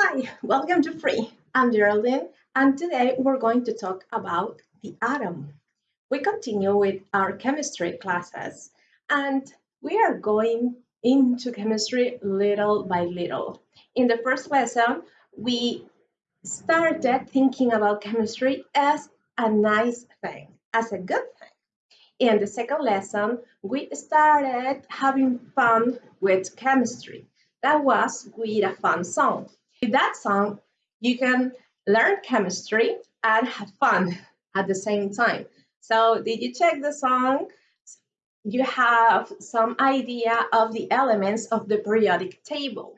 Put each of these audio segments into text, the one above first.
Hi, welcome to Free. I'm Geraldine, and today we're going to talk about the atom. We continue with our chemistry classes, and we are going into chemistry little by little. In the first lesson, we started thinking about chemistry as a nice thing, as a good thing. In the second lesson, we started having fun with chemistry. That was with a fun song. With that song, you can learn chemistry and have fun at the same time. So did you check the song? You have some idea of the elements of the periodic table.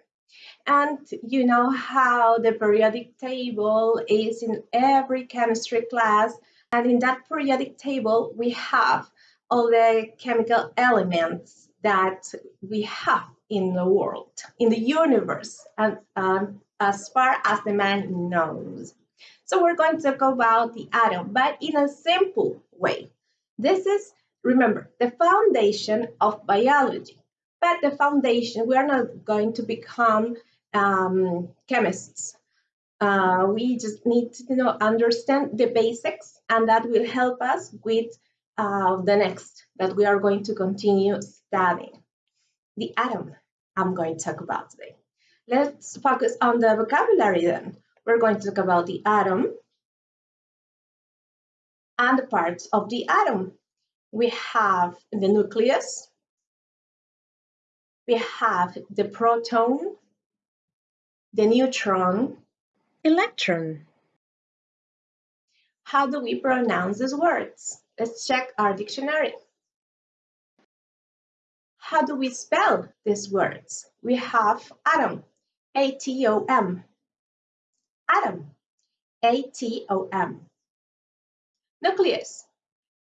And you know how the periodic table is in every chemistry class. And in that periodic table, we have all the chemical elements that we have in the world, in the universe, and um, as far as the man knows. So we're going to talk about the atom, but in a simple way. This is, remember, the foundation of biology. But the foundation, we are not going to become um, chemists. Uh, we just need to you know, understand the basics, and that will help us with uh, the next that we are going to continue studying. The atom I'm going to talk about today. Let's focus on the vocabulary then. We're going to talk about the atom and the parts of the atom. We have the nucleus, we have the proton, the neutron, electron. How do we pronounce these words? Let's check our dictionary. How do we spell these words? We have atom. A-T-O-M. Atom. A-T-O-M. Nucleus.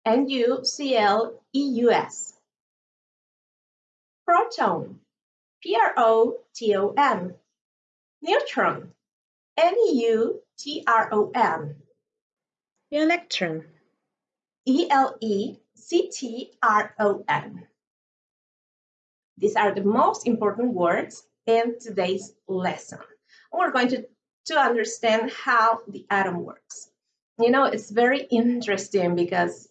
N-U-C-L-E-U-S. Proton. P-R-O-T-O-N. Neutron. N-E-U-T-R-O-N. Electron. E-L-E-C-T-R-O-N. These are the most important words in today's lesson. We're going to, to understand how the atom works. You know, it's very interesting because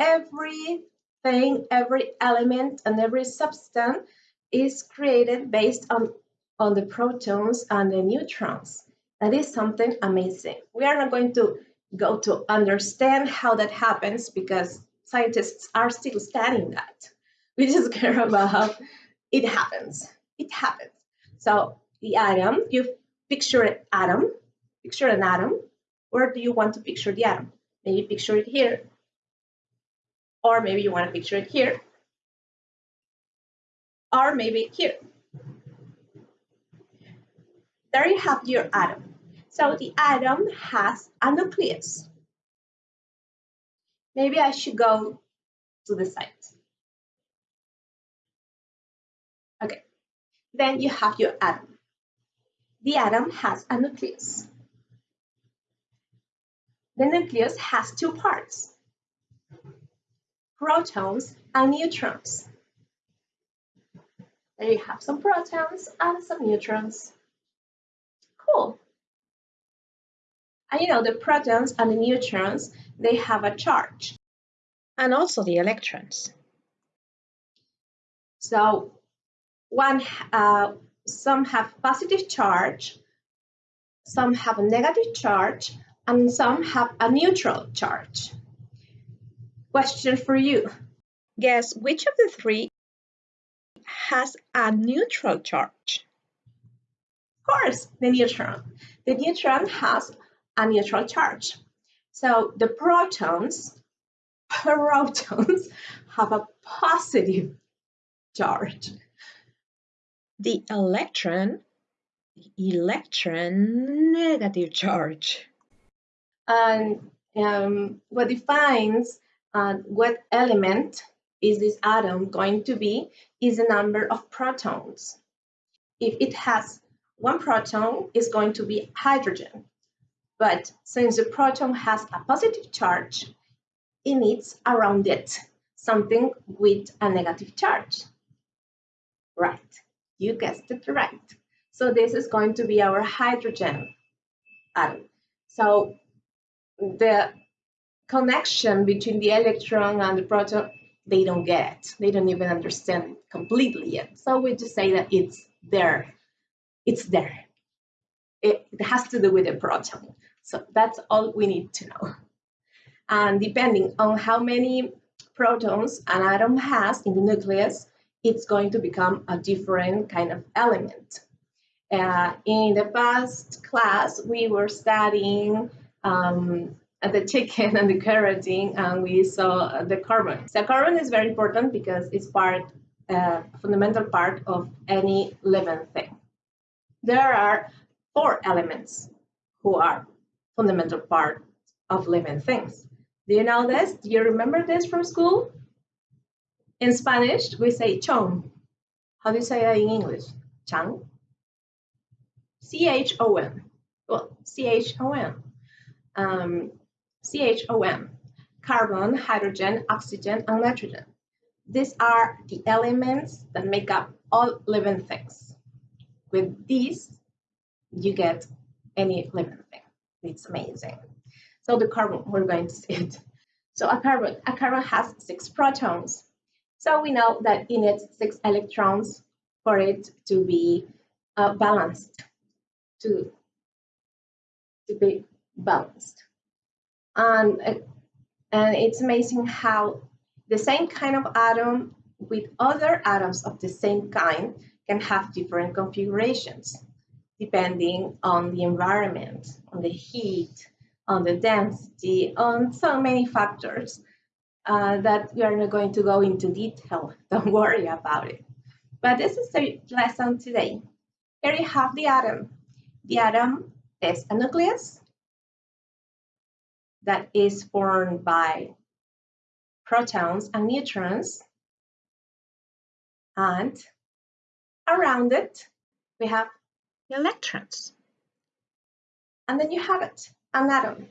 everything, every element, and every substance is created based on, on the protons and the neutrons. That is something amazing. We are not going to go to understand how that happens because scientists are still studying that. We just care about how it happens. It happens. So the atom, you picture an atom, picture an atom. Where do you want to picture the atom? Maybe picture it here. Or maybe you want to picture it here. Or maybe here. There you have your atom. So the atom has a nucleus. Maybe I should go to the side. Then you have your atom. The atom has a nucleus. The nucleus has two parts, protons and neutrons. There you have some protons and some neutrons. Cool. And you know, the protons and the neutrons, they have a charge. And also the electrons. So one uh, some have positive charge, some have a negative charge, and some have a neutral charge. Question for you. Guess which of the three has a neutral charge? Of course, the neutron. The neutron has a neutral charge. So the protons, protons have a positive charge the electron, the electron negative charge. And um, what defines uh, what element is this atom going to be is the number of protons. If it has one proton, it's going to be hydrogen. But since the proton has a positive charge, it needs around it something with a negative charge. Right. You guessed it right. So this is going to be our hydrogen atom. So the connection between the electron and the proton, they don't get it. They don't even understand it completely yet. So we just say that it's there. It's there. It, it has to do with the proton. So that's all we need to know. And depending on how many protons an atom has in the nucleus, it's going to become a different kind of element. Uh, in the past class, we were studying um, the chicken and the carotene, and we saw the carbon. So carbon is very important because it's part, uh, fundamental part of any living thing. There are four elements who are fundamental part of living things. Do you know this? Do you remember this from school? In Spanish, we say chon. How do you say that in English? Chang? C-H-O-N. Well, C-H-O-N. Um, C-H-O-N. Carbon, hydrogen, oxygen, and nitrogen. These are the elements that make up all living things. With these, you get any living thing. It's amazing. So the carbon, we're going to see it. So a carbon, a carbon has six protons. So we know that it needs six electrons for it to be uh, balanced, to, to be balanced. And, and it's amazing how the same kind of atom with other atoms of the same kind can have different configurations depending on the environment, on the heat, on the density, on so many factors uh, that we are not going to go into detail. Don't worry about it. But this is the lesson today. Here you have the atom. The atom is a nucleus that is formed by protons and neutrons. And around it, we have electrons. And then you have it, an atom.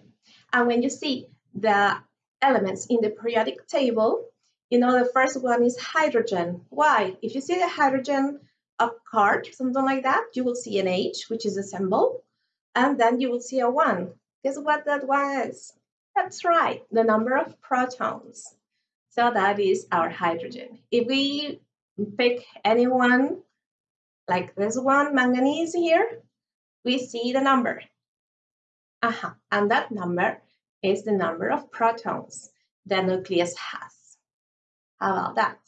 And when you see the elements in the periodic table, you know the first one is hydrogen. Why? If you see the hydrogen a card, something like that, you will see an H, which is a symbol, and then you will see a 1. Guess what that one is? That's right, the number of protons. So that is our hydrogen. If we pick anyone, like this one, manganese here, we see the number. Uh -huh. And that number is the number of protons the nucleus has. How about that?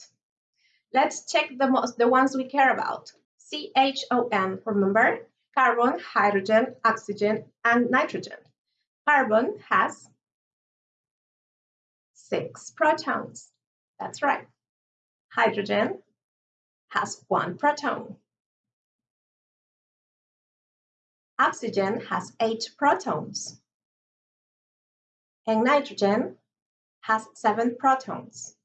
Let's check the most the ones we care about. CHON, remember? Carbon, hydrogen, oxygen, and nitrogen. Carbon has six protons. That's right. Hydrogen has one proton. Oxygen has eight protons. And nitrogen has seven protons.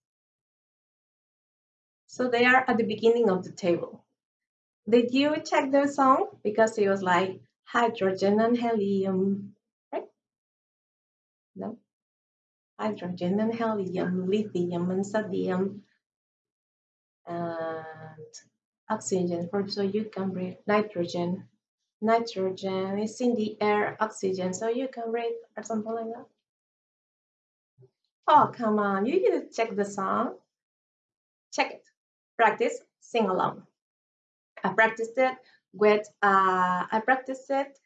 So they are at the beginning of the table. Did you check the song? Because it was like hydrogen and helium, right? No. Hydrogen and helium, lithium and sodium, and oxygen so you can breathe nitrogen nitrogen is in the air, oxygen, so you can breathe or something like that. Oh, come on, you need to check the song. Check it. Practice, sing along. I practiced it with, uh, I practiced it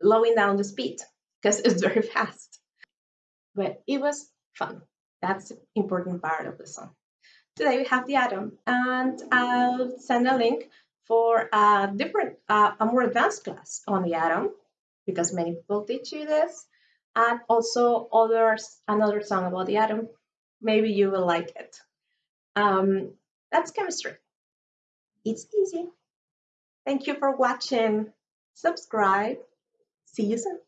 slowing down the speed because it's very fast. But it was fun. That's the important part of the song. Today we have the atom and I'll send a link for a different, uh, a more advanced class on the atom, because many people teach you this, and also others, another song about the atom. Maybe you will like it. Um, that's chemistry. It's easy. Thank you for watching. Subscribe. See you soon.